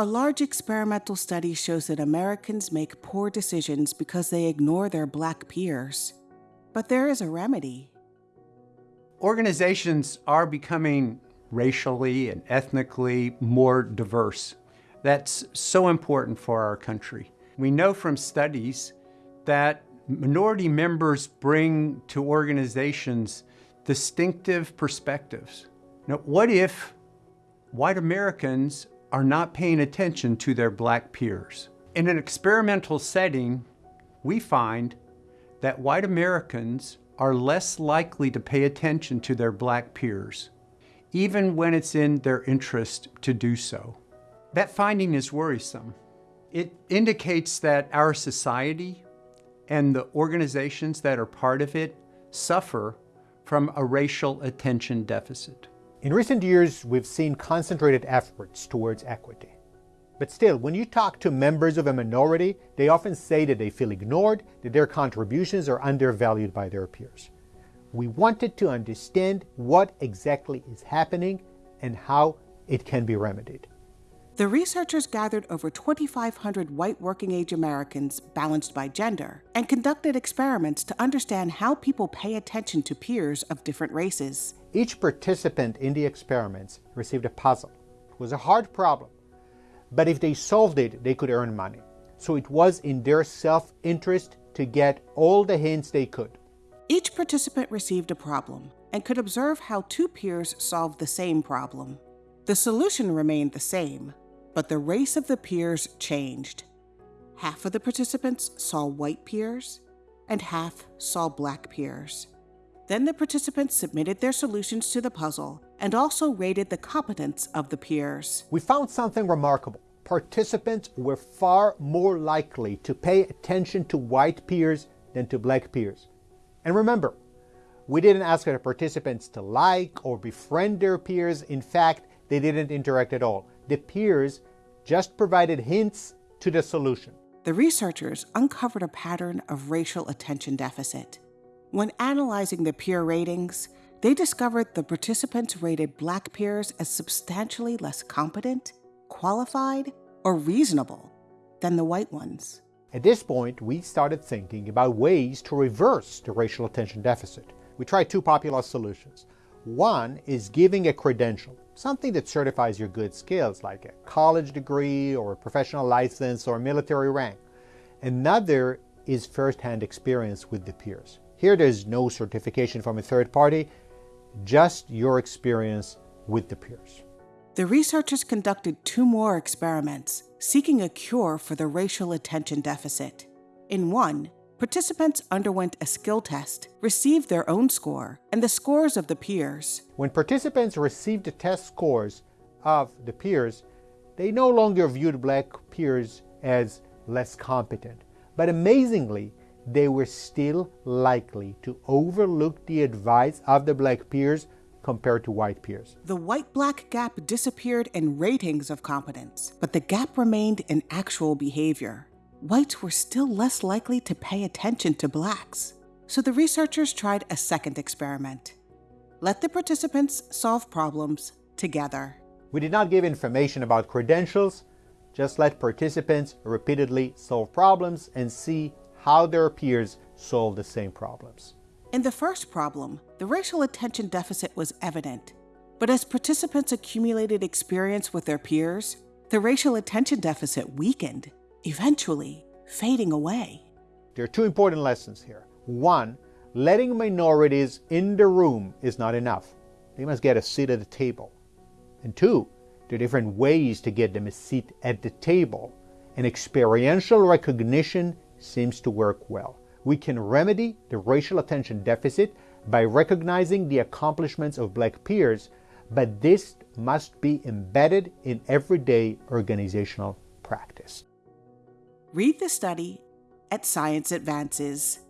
A large experimental study shows that Americans make poor decisions because they ignore their black peers. But there is a remedy. Organizations are becoming racially and ethnically more diverse. That's so important for our country. We know from studies that minority members bring to organizations distinctive perspectives. Now, what if white Americans are not paying attention to their black peers? In an experimental setting, we find that white Americans are less likely to pay attention to their black peers, even when it's in their interest to do so. That finding is worrisome. It indicates that our society and the organizations that are part of it suffer from a racial attention deficit. In recent years, we've seen concentrated efforts towards equity. But still, when you talk to members of a minority, they often say that they feel ignored, that their contributions are undervalued by their peers. We wanted to understand what exactly is happening and how it can be remedied. The researchers gathered over 2,500 white working age Americans balanced by gender and conducted experiments to understand how people pay attention to peers of different races. Each participant in the experiments received a puzzle. It was a hard problem, but if they solved it, they could earn money. So it was in their self-interest to get all the hints they could. Each participant received a problem and could observe how two peers solved the same problem. The solution remained the same, but the race of the peers changed. Half of the participants saw white peers, and half saw black peers. Then the participants submitted their solutions to the puzzle and also rated the competence of the peers. We found something remarkable. Participants were far more likely to pay attention to white peers than to black peers. And remember, we didn't ask the participants to like or befriend their peers. In fact, they didn't interact at all. The peers just provided hints to the solution. The researchers uncovered a pattern of racial attention deficit. When analyzing the peer ratings, they discovered the participants rated black peers as substantially less competent, qualified, or reasonable than the white ones. At this point, we started thinking about ways to reverse the racial attention deficit. We tried two popular solutions. One is giving a credential, something that certifies your good skills, like a college degree or a professional license or military rank. Another is first-hand experience with the peers. Here there's no certification from a third party, just your experience with the peers. The researchers conducted two more experiments seeking a cure for the racial attention deficit. In one, participants underwent a skill test, received their own score, and the scores of the peers. When participants received the test scores of the peers, they no longer viewed black peers as less competent. But amazingly, they were still likely to overlook the advice of the black peers compared to white peers. The white-black gap disappeared in ratings of competence, but the gap remained in actual behavior. Whites were still less likely to pay attention to blacks. So the researchers tried a second experiment. Let the participants solve problems together. We did not give information about credentials, just let participants repeatedly solve problems and see how their peers solve the same problems. In the first problem, the racial attention deficit was evident. But as participants accumulated experience with their peers, the racial attention deficit weakened, eventually fading away. There are two important lessons here. One, letting minorities in the room is not enough. They must get a seat at the table. And two, there are different ways to get them a seat at the table. And experiential recognition seems to work well. We can remedy the racial attention deficit by recognizing the accomplishments of black peers, but this must be embedded in everyday organizational practice. Read the study at Science Advances.